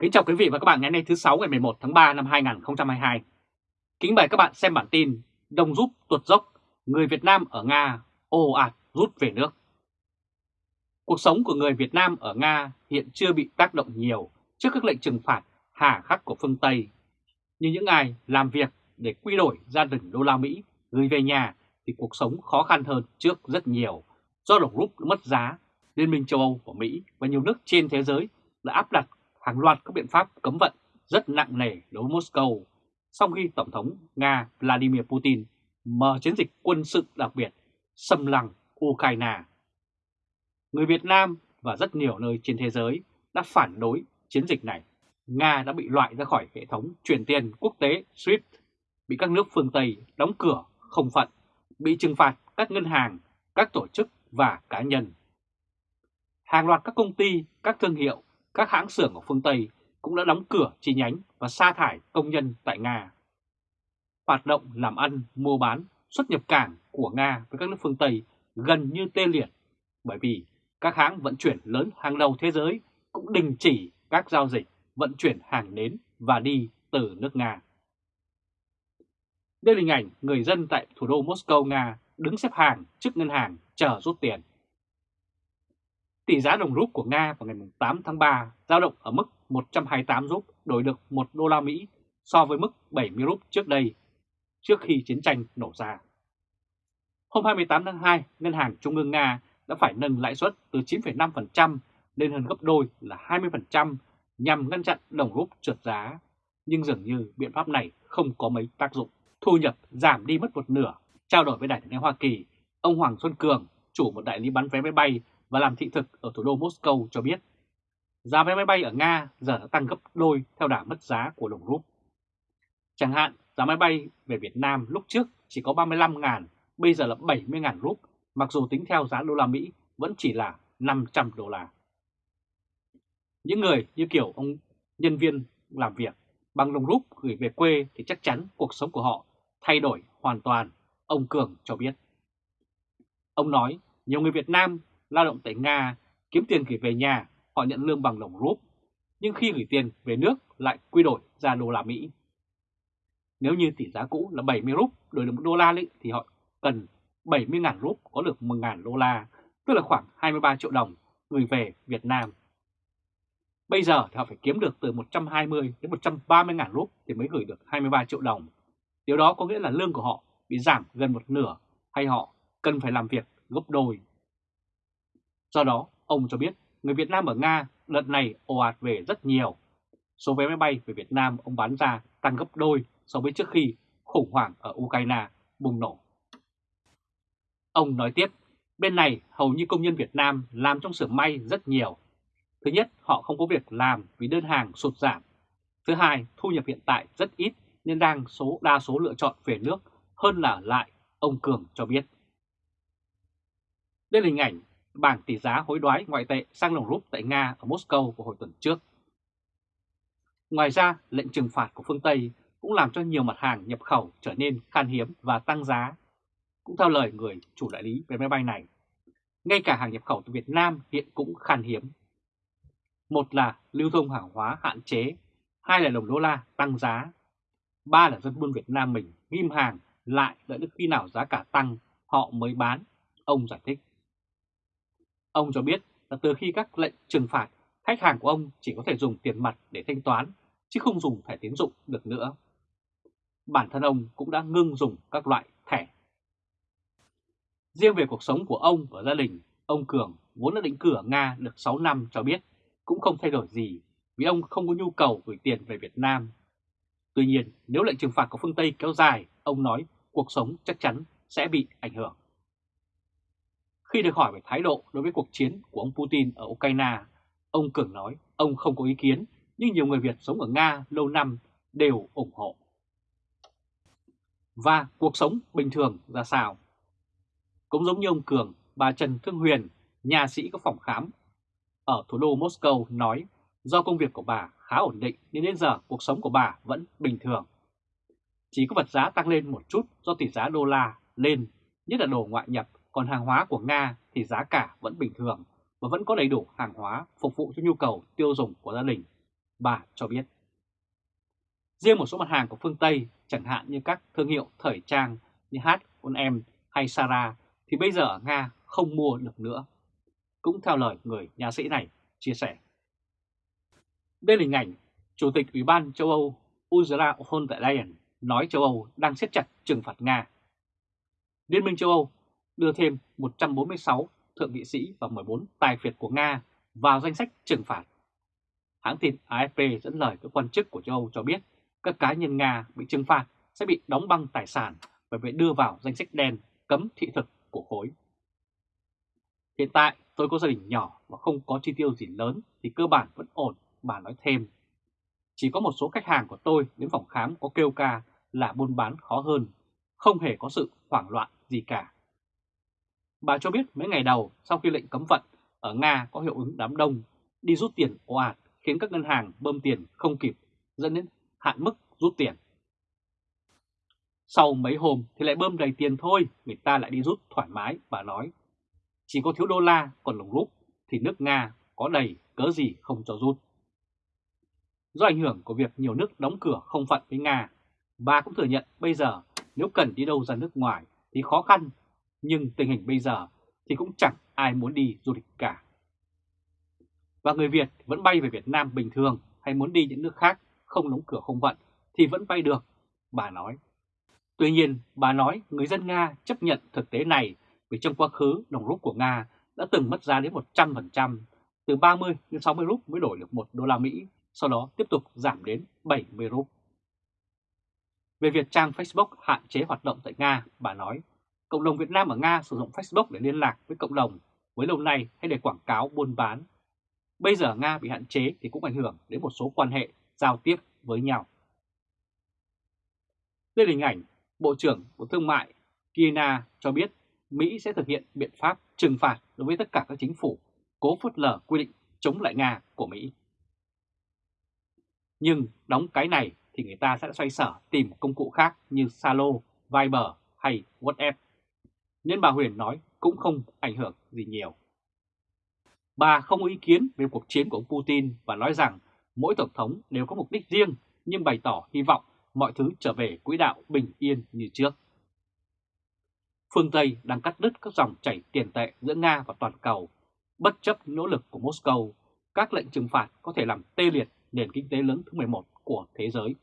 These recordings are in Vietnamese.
Kính chào quý vị và các bạn ngày hôm nay thứ 6 ngày 11 tháng 3 năm 2022. Kính mời các bạn xem bản tin Đồng rút tuột dốc, người Việt Nam ở Nga ồ ạt rút về nước. Cuộc sống của người Việt Nam ở Nga hiện chưa bị tác động nhiều trước các lệnh trừng phạt hà khắc của phương Tây. Nhưng những ai làm việc để quy đổi gia đình đô la Mỹ gửi về nhà thì cuộc sống khó khăn hơn trước rất nhiều do đồng rút mất giá. Liên minh châu Âu của Mỹ và nhiều nước trên thế giới đã áp đặt hàng loạt các biện pháp cấm vận rất nặng nề đối với Moscow sau khi Tổng thống Nga Vladimir Putin mở chiến dịch quân sự đặc biệt xâm lăng Ukraine. Người Việt Nam và rất nhiều nơi trên thế giới đã phản đối chiến dịch này. Nga đã bị loại ra khỏi hệ thống chuyển tiền quốc tế SWIFT, bị các nước phương Tây đóng cửa không phận, bị trừng phạt các ngân hàng, các tổ chức và cá nhân. Hàng loạt các công ty, các thương hiệu các hãng xưởng ở phương Tây cũng đã đóng cửa chi nhánh và sa thải công nhân tại Nga. Hoạt động làm ăn, mua bán, xuất nhập cảng của Nga với các nước phương Tây gần như tê liệt bởi vì các hãng vận chuyển lớn hàng đầu thế giới cũng đình chỉ các giao dịch vận chuyển hàng đến và đi từ nước Nga. Đây là hình ảnh người dân tại thủ đô Moscow, Nga đứng xếp hàng trước ngân hàng chờ rút tiền. Tỷ giá đồng rúp của Nga vào ngày 8 tháng 3 giao động ở mức 128 rúp đổi được 1 đô la Mỹ so với mức 70 rúp trước đây, trước khi chiến tranh nổ ra. Hôm 28 tháng 2, Ngân hàng Trung ương Nga đã phải nâng lãi suất từ 9,5% lên hơn gấp đôi là 20% nhằm ngăn chặn đồng rúp trượt giá. Nhưng dường như biện pháp này không có mấy tác dụng. Thu nhập giảm đi mất một nửa. Trao đổi với đại tiếng Hoa Kỳ, ông Hoàng Xuân Cường, chủ một đại lý bán vé máy bay và làm thị thực ở thủ đô Moscow cho biết giá vé máy bay ở Nga giờ đã tăng gấp đôi theo đà mất giá của đồng rúp. Chẳng hạn giá máy bay về Việt Nam lúc trước chỉ có 35.000, bây giờ là 70.000 rúp, mặc dù tính theo giá đô la Mỹ vẫn chỉ là 500 đô la. Những người như kiểu ông nhân viên làm việc bằng đồng rúp gửi về quê thì chắc chắn cuộc sống của họ thay đổi hoàn toàn, ông Cường cho biết. Ông nói nhiều người Việt Nam lao động tại Nga kiếm tiền gửi về nhà, họ nhận lương bằng đồng rúp, nhưng khi gửi tiền về nước lại quy đổi ra đô la Mỹ. Nếu như tỷ giá cũ là 70 rúp đổi được 1 đô la thì họ cần 70.000 rúp có được 1.000 đô la, tức là khoảng 23 triệu đồng gửi về Việt Nam. Bây giờ thì họ phải kiếm được từ 120 đến 130 ngàn rúp thì mới gửi được 23 triệu đồng. Điều đó có nghĩa là lương của họ bị giảm gần một nửa hay họ cần phải làm việc gấp đôi. Do đó, ông cho biết người Việt Nam ở Nga đợt này ồ ạt về rất nhiều. Số vé máy bay về Việt Nam ông bán ra tăng gấp đôi so với trước khi khủng hoảng ở Ukraine bùng nổ. Ông nói tiếp, bên này hầu như công nhân Việt Nam làm trong xưởng may rất nhiều. Thứ nhất, họ không có việc làm vì đơn hàng sụt giảm. Thứ hai, thu nhập hiện tại rất ít nên đang số đa số lựa chọn về nước hơn là lại, ông Cường cho biết. Đây là hình ảnh bảng tỷ giá hối đoái ngoại tệ sang đồng rúp tại Nga ở Moscow vào hồi tuần trước. Ngoài ra, lệnh trừng phạt của phương Tây cũng làm cho nhiều mặt hàng nhập khẩu trở nên khan hiếm và tăng giá. Cũng theo lời người chủ đại lý về máy bay này, ngay cả hàng nhập khẩu từ Việt Nam hiện cũng khan hiếm. Một là lưu thông hàng hóa hạn chế, hai là đồng đô la tăng giá, ba là dân buôn Việt Nam mình ghim hàng lại đợi đến khi nào giá cả tăng họ mới bán, ông giải thích. Ông cho biết là từ khi các lệnh trừng phạt, khách hàng của ông chỉ có thể dùng tiền mặt để thanh toán, chứ không dùng thẻ tín dụng được nữa. Bản thân ông cũng đã ngưng dùng các loại thẻ. Riêng về cuộc sống của ông và gia đình, ông Cường vốn đã định cư ở Nga được 6 năm cho biết cũng không thay đổi gì vì ông không có nhu cầu gửi tiền về Việt Nam. Tuy nhiên, nếu lệnh trừng phạt của phương Tây kéo dài, ông nói cuộc sống chắc chắn sẽ bị ảnh hưởng. Khi được hỏi về thái độ đối với cuộc chiến của ông Putin ở Ukraine, ông Cường nói ông không có ý kiến, nhưng nhiều người Việt sống ở Nga lâu năm đều ủng hộ. Và cuộc sống bình thường ra sao? Cũng giống như ông Cường, bà Trần Thương Huyền, nhà sĩ có phòng khám ở thủ đô Moscow nói do công việc của bà khá ổn định nên đến giờ cuộc sống của bà vẫn bình thường. Chỉ có vật giá tăng lên một chút do tỷ giá đô la lên, nhất là đồ ngoại nhập còn hàng hóa của Nga thì giá cả vẫn bình thường và vẫn có đầy đủ hàng hóa phục vụ cho nhu cầu tiêu dùng của gia đình. bà cho biết. Riêng một số mặt hàng của phương Tây, chẳng hạn như các thương hiệu thời trang như H&M hay Sarah, thì bây giờ ở Nga không mua được nữa. Cũng theo lời người nhà sĩ này chia sẻ. Đây là hình ảnh Chủ tịch Ủy ban châu Âu Ursula von der Leyen nói châu Âu đang siết chặt trừng phạt Nga. Liên minh châu Âu đưa thêm 146 thượng nghị sĩ và 14 tài phiệt của Nga vào danh sách trừng phạt. Hãng tin AFP dẫn lời các quan chức của châu Âu cho biết các cá nhân Nga bị trừng phạt sẽ bị đóng băng tài sản và bị đưa vào danh sách đen cấm thị thực của khối. Hiện tại tôi có gia đình nhỏ và không có chi tiêu gì lớn thì cơ bản vẫn ổn, bà nói thêm. Chỉ có một số khách hàng của tôi đến phòng khám có kêu ca là buôn bán khó hơn, không hề có sự hoảng loạn gì cả. Bà cho biết mấy ngày đầu sau khi lệnh cấm vận ở Nga có hiệu ứng đám đông, đi rút tiền ồ ạt khiến các ngân hàng bơm tiền không kịp, dẫn đến hạn mức rút tiền. Sau mấy hôm thì lại bơm đầy tiền thôi, người ta lại đi rút thoải mái, bà nói. Chỉ có thiếu đô la còn lồng lúc thì nước Nga có đầy cớ gì không cho rút. Do ảnh hưởng của việc nhiều nước đóng cửa không phận với Nga, bà cũng thừa nhận bây giờ nếu cần đi đâu ra nước ngoài thì khó khăn, nhưng tình hình bây giờ thì cũng chẳng ai muốn đi du lịch cả. Và người Việt vẫn bay về Việt Nam bình thường hay muốn đi những nước khác không đóng cửa không vận thì vẫn bay được, bà nói. Tuy nhiên, bà nói người dân Nga chấp nhận thực tế này vì trong quá khứ đồng rút của Nga đã từng mất giá đến 100%, từ 30 đến 60 rúp mới đổi được 1 đô la Mỹ, sau đó tiếp tục giảm đến 70 rúp. Về việc trang Facebook hạn chế hoạt động tại Nga, bà nói, cộng đồng Việt Nam ở Nga sử dụng Facebook để liên lạc với cộng đồng với lâu nay hay để quảng cáo buôn bán. Bây giờ Nga bị hạn chế thì cũng ảnh hưởng đến một số quan hệ giao tiếp với nhau. Đây là hình ảnh Bộ trưởng Bộ Thương mại Kina cho biết Mỹ sẽ thực hiện biện pháp trừng phạt đối với tất cả các chính phủ cố phớt lờ quy định chống lại Nga của Mỹ. Nhưng đóng cái này thì người ta sẽ xoay sở tìm công cụ khác như Salo, Viber hay WhatsApp. Nên bà Huyền nói cũng không ảnh hưởng gì nhiều. Bà không có ý kiến về cuộc chiến của ông Putin và nói rằng mỗi tổng thống đều có mục đích riêng nhưng bày tỏ hy vọng mọi thứ trở về quỹ đạo bình yên như trước. Phương Tây đang cắt đứt các dòng chảy tiền tệ giữa Nga và toàn cầu, bất chấp nỗ lực của Moscow, các lệnh trừng phạt có thể làm tê liệt nền kinh tế lớn thứ 11 của thế giới.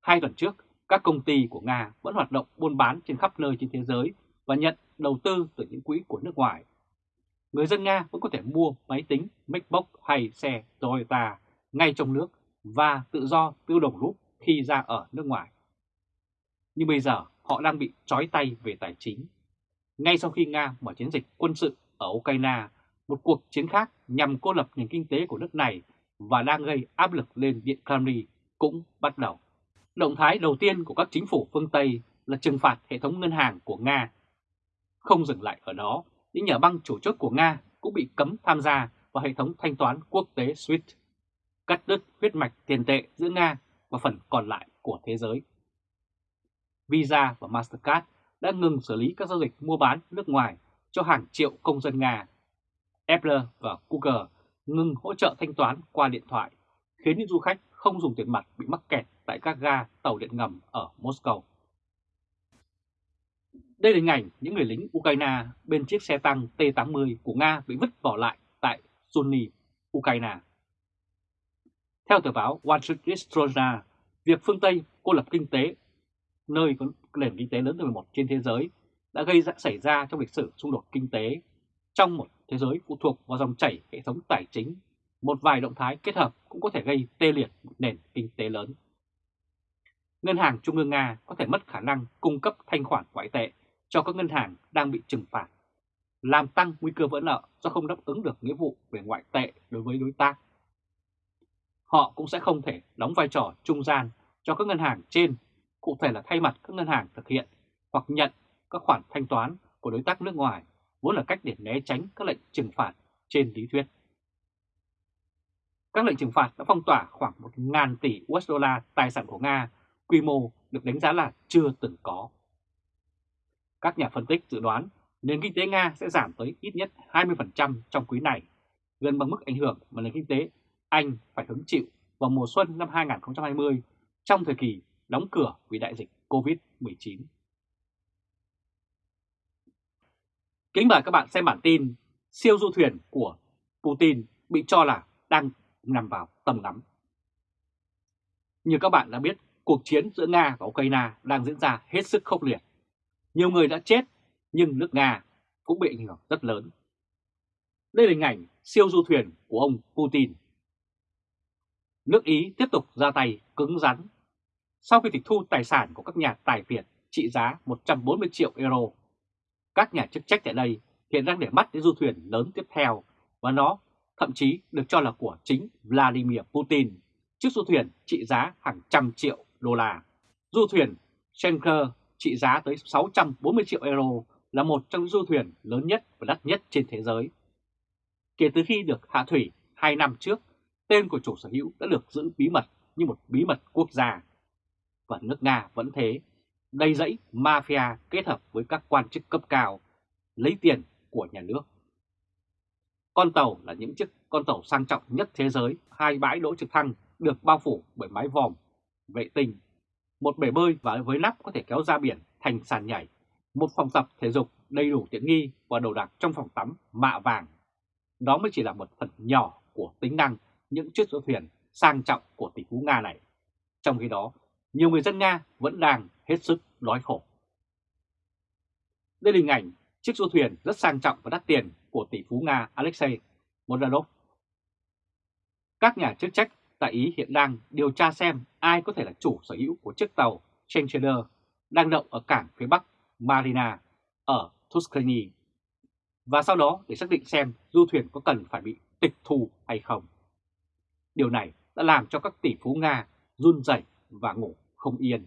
Hai tuần trước, các công ty của Nga vẫn hoạt động buôn bán trên khắp nơi trên thế giới và nhận đầu tư từ những quỹ của nước ngoài. Người dân Nga vẫn có thể mua máy tính, MacBook hay xe Toyota ngay trong nước và tự do tiêu đồng rút khi ra ở nước ngoài. Nhưng bây giờ họ đang bị trói tay về tài chính. Ngay sau khi Nga mở chiến dịch quân sự ở Ukraine, một cuộc chiến khác nhằm cô lập nền kinh tế của nước này và đang gây áp lực lên Điện Kremlin cũng bắt đầu. Động thái đầu tiên của các chính phủ phương Tây là trừng phạt hệ thống ngân hàng của Nga. Không dừng lại ở đó, những nhà băng chủ chốt của Nga cũng bị cấm tham gia vào hệ thống thanh toán quốc tế SWIFT, cắt đứt huyết mạch tiền tệ giữa Nga và phần còn lại của thế giới. Visa và Mastercard đã ngừng xử lý các giao dịch mua bán nước ngoài cho hàng triệu công dân Nga. Apple và Google ngừng hỗ trợ thanh toán qua điện thoại, khiến những du khách không dùng tiền mặt bị mắc kẹt tại các ga tàu điện ngầm ở Moscow. Đây là hình ảnh những người lính Ukraine bên chiếc xe tăng T-80 của Nga bị vứt bỏ lại tại Sunni, Ukraine. Theo tờ báo Wall Street Journal, việc phương Tây cô lập kinh tế, nơi có nền kinh tế lớn thứ 11 trên thế giới, đã gây ra xảy ra trong lịch sử xung đột kinh tế trong một thế giới phụ thuộc vào dòng chảy hệ thống tài chính. Một vài động thái kết hợp cũng có thể gây tê liệt một nền kinh tế lớn. Ngân hàng Trung ương Nga có thể mất khả năng cung cấp thanh khoản ngoại tệ cho các ngân hàng đang bị trừng phạt, làm tăng nguy cơ vỡ nợ do không đáp ứng được nghĩa vụ về ngoại tệ đối với đối tác họ cũng sẽ không thể đóng vai trò trung gian cho các ngân hàng trên, cụ thể là thay mặt các ngân hàng thực hiện hoặc nhận các khoản thanh toán của đối tác nước ngoài, vốn là cách để né tránh các lệnh trừng phạt trên lý thuyết. Các lệnh trừng phạt đã phong tỏa khoảng 1.000 tỷ USD tài sản của Nga, quy mô được đánh giá là chưa từng có. Các nhà phân tích dự đoán nền kinh tế Nga sẽ giảm tới ít nhất 20% trong quý này, gần bằng mức ảnh hưởng mà nền kinh tế anh phải hứng chịu vào mùa xuân năm 2020 trong thời kỳ đóng cửa vì đại dịch COVID-19. Kính mời các bạn xem bản tin siêu du thuyền của Putin bị cho là đang nằm vào tầm ngắm. Như các bạn đã biết, cuộc chiến giữa Nga và Ukraine đang diễn ra hết sức khốc liệt. Nhiều người đã chết, nhưng nước Nga cũng bị ảnh hưởng rất lớn. Đây là hình ảnh siêu du thuyền của ông Putin. Nước Ý tiếp tục ra tay cứng rắn. Sau khi tịch thu tài sản của các nhà tài phiệt trị giá 140 triệu euro, các nhà chức trách tại đây hiện đang để mắt đến du thuyền lớn tiếp theo và nó thậm chí được cho là của chính Vladimir Putin, chiếc du thuyền trị giá hàng trăm triệu đô la. Du thuyền Schenker trị giá tới 640 triệu euro là một trong những du thuyền lớn nhất và đắt nhất trên thế giới. Kể từ khi được hạ thủy 2 năm trước, tên của chủ sở hữu đã được giữ bí mật như một bí mật quốc gia. Và nước Nga vẫn thế, đầy dẫy mafia kết hợp với các quan chức cấp cao, lấy tiền của nhà nước. Con tàu là những chiếc con tàu sang trọng nhất thế giới, hai bãi đỗ trực thăng được bao phủ bởi mái vòm, vệ tinh, một bể bơi và với nắp có thể kéo ra biển thành sàn nhảy, một phòng tập thể dục đầy đủ tiện nghi và đồ đạc trong phòng tắm mạ vàng. Đó mới chỉ là một phần nhỏ của tính năng những chiếc du thuyền sang trọng của tỷ phú Nga này. Trong khi đó, nhiều người dân Nga vẫn đang hết sức đói khổ. Đây là hình ảnh chiếc du thuyền rất sang trọng và đắt tiền của tỷ phú Nga Alexei Modanov. Các nhà chức trách tại Ý hiện đang điều tra xem ai có thể là chủ sở hữu của chiếc tàu Chencheler đang đậu ở cảng phía bắc Marina ở Tuscany và sau đó để xác định xem du thuyền có cần phải bị tịch thu hay không. Điều này đã làm cho các tỷ phú Nga run rẩy và ngủ không yên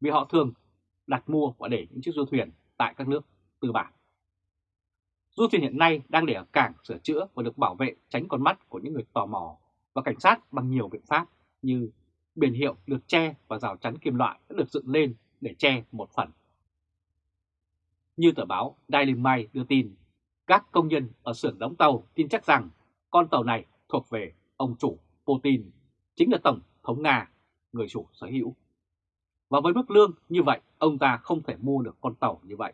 vì họ thường đặt mua và để những chiếc du thuyền tại các nước tư bản. Du thuyền hiện nay đang để ở cảng sửa chữa và được bảo vệ tránh con mắt của những người tò mò và cảnh sát bằng nhiều biện pháp như biển hiệu được che và rào chắn kim loại đã được dựng lên để che một phần. Như tờ báo Daily Mail đưa tin, các công nhân ở xưởng đóng tàu tin chắc rằng con tàu này thuộc về ông chủ Putin, chính là Tổng thống Nga, người chủ sở hữu. Và với mức lương như vậy, ông ta không thể mua được con tàu như vậy.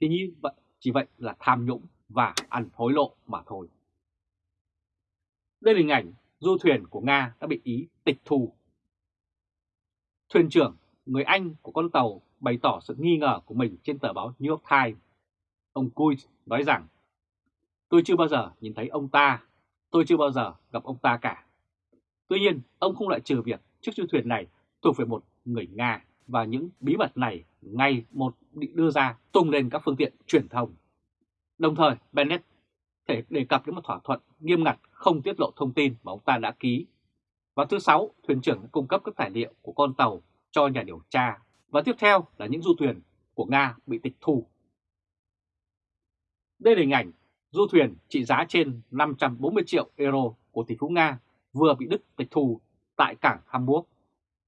Thì như vậy, chỉ vậy là tham nhũng và ăn hối lộ mà thôi. Đây là hình ảnh du thuyền của Nga đã bị Ý tịch thu. Thuyền trưởng, người Anh của con tàu bày tỏ sự nghi ngờ của mình trên tờ báo New York Times. Ông Cui nói rằng, tôi chưa bao giờ nhìn thấy ông ta, tôi chưa bao giờ gặp ông ta cả. Tuy nhiên, ông không loại trừ việc chiếc du thuyền này thuộc về một người Nga và những bí mật này ngay một bị đưa ra tung lên các phương tiện truyền thông. Đồng thời, Bennett thể đề cập đến một thỏa thuận nghiêm ngặt không tiết lộ thông tin mà ông ta đã ký. Và thứ sáu, thuyền trưởng đã cung cấp các tài liệu của con tàu cho nhà điều tra. Và tiếp theo là những du thuyền của Nga bị tịch thu. Đây là hình ảnh du thuyền trị giá trên 540 triệu euro của tỷ phú Nga vừa bị Đức tịch thu tại cảng Hamburg.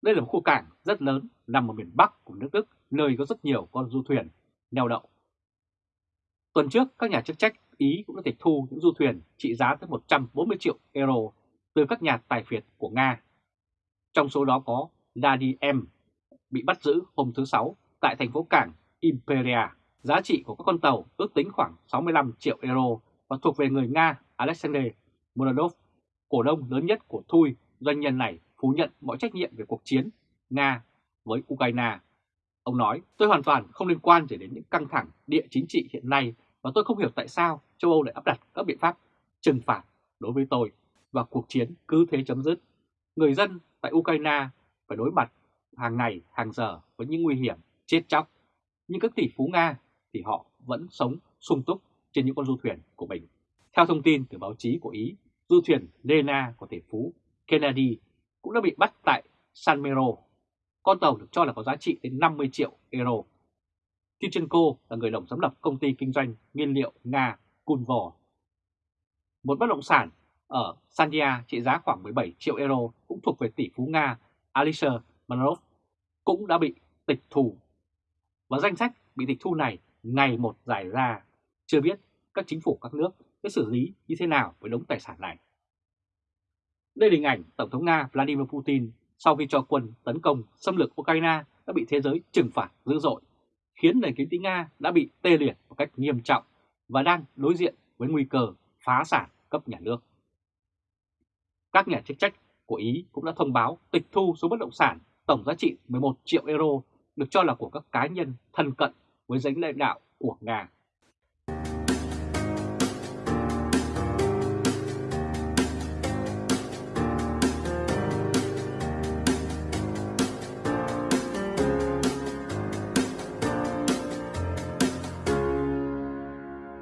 Đây là một khu cảng rất lớn nằm ở miền Bắc của nước Đức, nơi có rất nhiều con du thuyền neo đậu. Tuần trước, các nhà chức trách Ý cũng đã tịch thu những du thuyền trị giá tới 140 triệu euro từ các nhà tài phiệt của Nga. Trong số đó có Ladi M bị bắt giữ hôm thứ Sáu tại thành phố cảng Imperia. Giá trị của các con tàu ước tính khoảng 65 triệu euro và thuộc về người Nga Alexander Muradov, cổ đông lớn nhất của Thui. Doanh nhân này phủ nhận mọi trách nhiệm về cuộc chiến Nga với Ukraine. Ông nói, tôi hoàn toàn không liên quan gì đến những căng thẳng địa chính trị hiện nay và tôi không hiểu tại sao châu Âu lại áp đặt các biện pháp trừng phạt đối với tôi và cuộc chiến cứ thế chấm dứt. Người dân tại Ukraine phải đối mặt hàng ngày, hàng giờ với những nguy hiểm chết chóc. Nhưng các tỷ phú Nga thì họ vẫn sống sung túc trên những con du thuyền của mình. Theo thông tin từ báo chí của Ý, du thuyền Lena của tỷ phú Kennedy cũng đã bị bắt tại San Mero. Con tàu được cho là có giá trị đến 50 triệu euro. Tichenko là người đồng giám lập công ty kinh doanh nhiên liệu Nga Kunvor. Một bất động sản ở Sandia trị giá khoảng 17 triệu euro cũng thuộc về tỷ phú Nga Alisher Manov cũng đã bị tịch thu. Và danh sách bị tịch thu này ngày một dài ra, chưa biết các chính phủ các nước sẽ xử lý như thế nào với đống tài sản này. Đây là hình ảnh Tổng thống Nga Vladimir Putin sau khi cho quân tấn công xâm lược Ukraine đã bị thế giới trừng phạt dữ dội, khiến nền kinh tế Nga đã bị tê liệt một cách nghiêm trọng và đang đối diện với nguy cơ phá sản cấp nhà nước. Các nhà chức trách của Ý cũng đã thông báo tịch thu số bất động sản tổng giá trị 11 triệu euro được cho là của các cá nhân thân cận với danh lãnh đạo của Nga.